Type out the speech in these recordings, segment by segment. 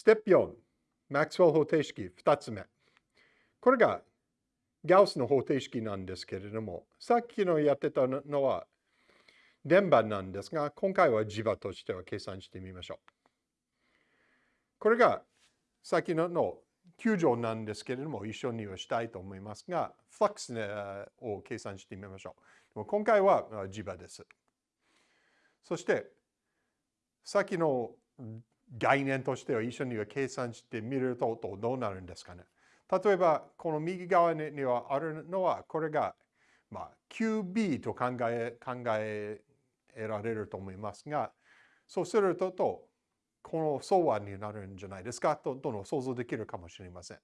ステップ4、マックスウェル方程式2つ目。これがガウスの方程式なんですけれども、さっきのやってたのは電波なんですが、今回は磁場としては計算してみましょう。これがさっきのの9乗なんですけれども、一緒にはしたいと思いますが、フラックスを計算してみましょう。でも今回は磁場です。そして、さっきの概念としては一緒には計算してみるとどうなるんですかね。例えば、この右側にはあるのは、これが、まあ、QB と考え考えられると思いますが、そうするとと、この相和になるんじゃないですか？ととの想像できるかもしれません。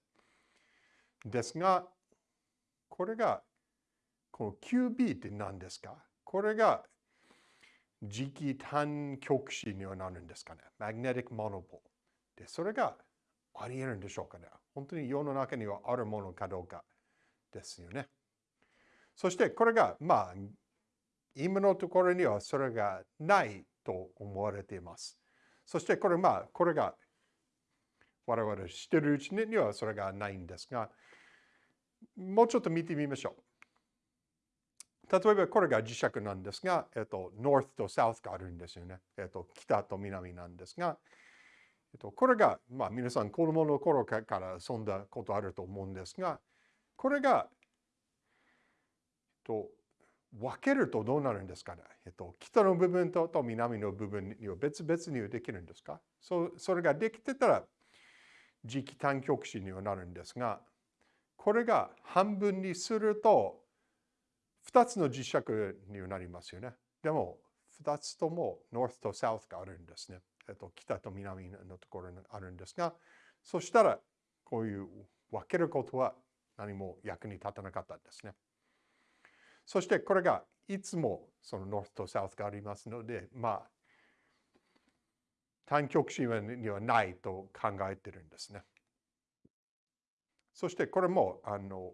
ですが、これが、この QB って何ですか？これが磁気単極子にはなるんですかね。magnetic monopole。で、それがあり得るんでしょうかね。本当に世の中にはあるものかどうかですよね。そしてこれが、まあ、今のところにはそれがないと思われています。そしてこれ、まあ、これが我々知ってるうちにはそれがないんですが、もうちょっと見てみましょう。例えばこれが磁石なんですが、えっと、north と south があるんですよね。えっと、北と南なんですが、えっと、これが、まあ皆さん子供の頃から遊んだことあると思うんですが、これが、えっと、分けるとどうなるんですかね。えっと、北の部分とと南の部分には別々にできるんですかそそれができてたら、磁気単極子にはなるんですが、これが半分にすると、2つの磁石になりますよね。でも、2つとも North と South があるんですね。えっと、北と南のところにあるんですが、そしたら、こういう分けることは何も役に立たなかったんですね。そしてこれがいつもその North と South がありますので、まあ、単極子にはないと考えてるんですね。そしてこれも、あの、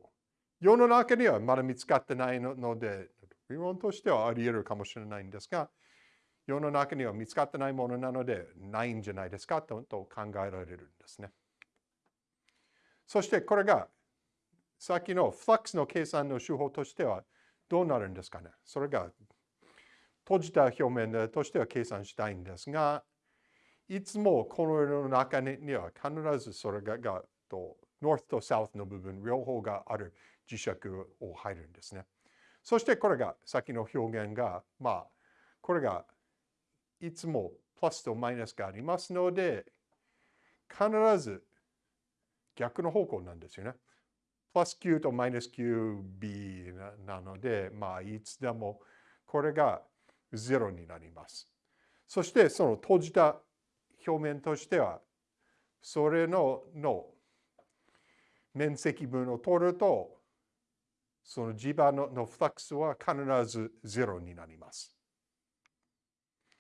世の中にはまだ見つかってないので、理論としてはあり得るかもしれないんですが、世の中には見つかってないものなので、ないんじゃないですかと考えられるんですね。そしてこれが、さっきのフラックスの計算の手法としてはどうなるんですかね。それが閉じた表面としては計算したいんですが、いつもこの世の中には必ずそれががと North と South の部分両方がある磁石を入るんですね。そしてこれが、さっきの表現が、まあ、これがいつもプラスとマイナスがありますので、必ず逆の方向なんですよね。プラス Q とマイナス QB なので、まあ、いつでもこれが0になります。そして、その閉じた表面としては、それのの面積分を取ると、その磁場ののフラックスは必ずゼロになります。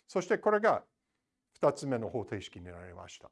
そしてこれが2つ目の方程式になりました。